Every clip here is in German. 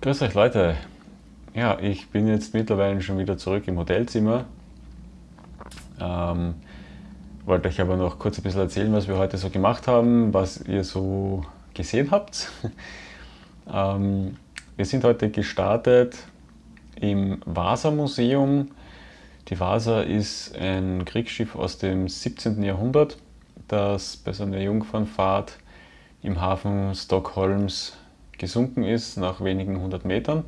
grüß euch Leute. Ja, ich bin jetzt mittlerweile schon wieder zurück im Hotelzimmer. Ähm, wollte euch aber noch kurz ein bisschen erzählen, was wir heute so gemacht haben, was ihr so gesehen habt. ähm, wir sind heute gestartet im Vasa-Museum. Die Vasa ist ein Kriegsschiff aus dem 17. Jahrhundert, das bei so einer Jungfernfahrt im Hafen Stockholms gesunken ist nach wenigen hundert Metern.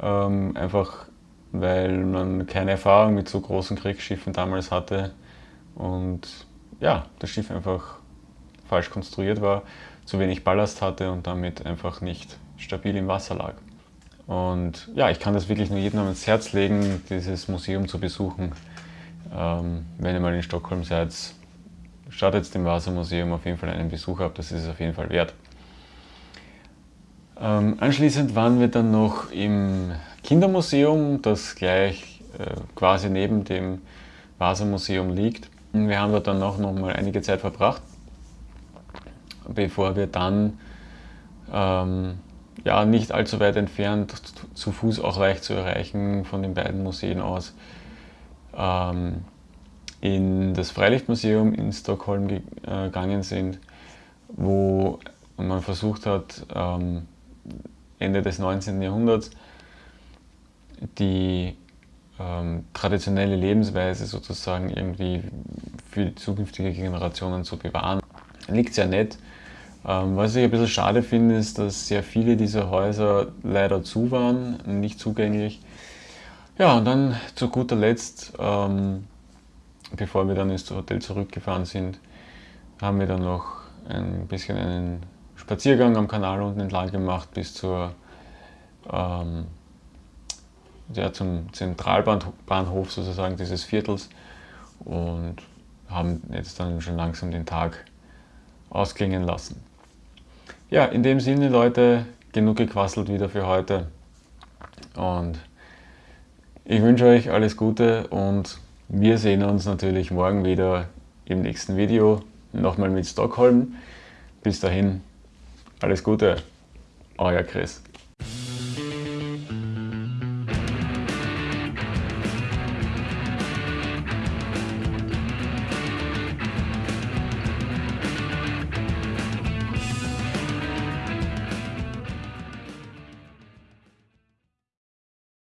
Ähm, einfach weil man keine Erfahrung mit so großen Kriegsschiffen damals hatte und ja, das Schiff einfach falsch konstruiert war, zu wenig Ballast hatte und damit einfach nicht stabil im Wasser lag. Und ja, ich kann das wirklich nur jedem ans Herz legen, dieses Museum zu besuchen. Ähm, wenn ihr mal in Stockholm seid, startet dem Wassermuseum auf jeden Fall einen Besuch ab, das ist es auf jeden Fall wert. Ähm, anschließend waren wir dann noch im Kindermuseum, das gleich äh, quasi neben dem Vasa-Museum liegt. Wir haben dort dann noch, noch mal einige Zeit verbracht, bevor wir dann ähm, ja, nicht allzu weit entfernt, zu Fuß auch leicht zu erreichen von den beiden Museen aus, ähm, in das Freilichtmuseum in Stockholm äh, gegangen sind, wo man versucht hat, ähm, Ende des 19. Jahrhunderts die ähm, traditionelle Lebensweise sozusagen irgendwie für zukünftige Generationen zu bewahren. Liegt sehr nett. Ähm, was ich ein bisschen schade finde, ist, dass sehr viele dieser Häuser leider zu waren, nicht zugänglich. Ja, und dann zu guter Letzt, ähm, bevor wir dann ins Hotel zurückgefahren sind, haben wir dann noch ein bisschen einen Spaziergang am Kanal unten entlang gemacht bis zur, ähm, ja, zum Zentralbahnhof sozusagen dieses Viertels und haben jetzt dann schon langsam den Tag ausklingen lassen. Ja, in dem Sinne Leute, genug gequasselt wieder für heute und ich wünsche euch alles Gute und wir sehen uns natürlich morgen wieder im nächsten Video, nochmal mit Stockholm. Bis dahin, alles Gute, euer Chris.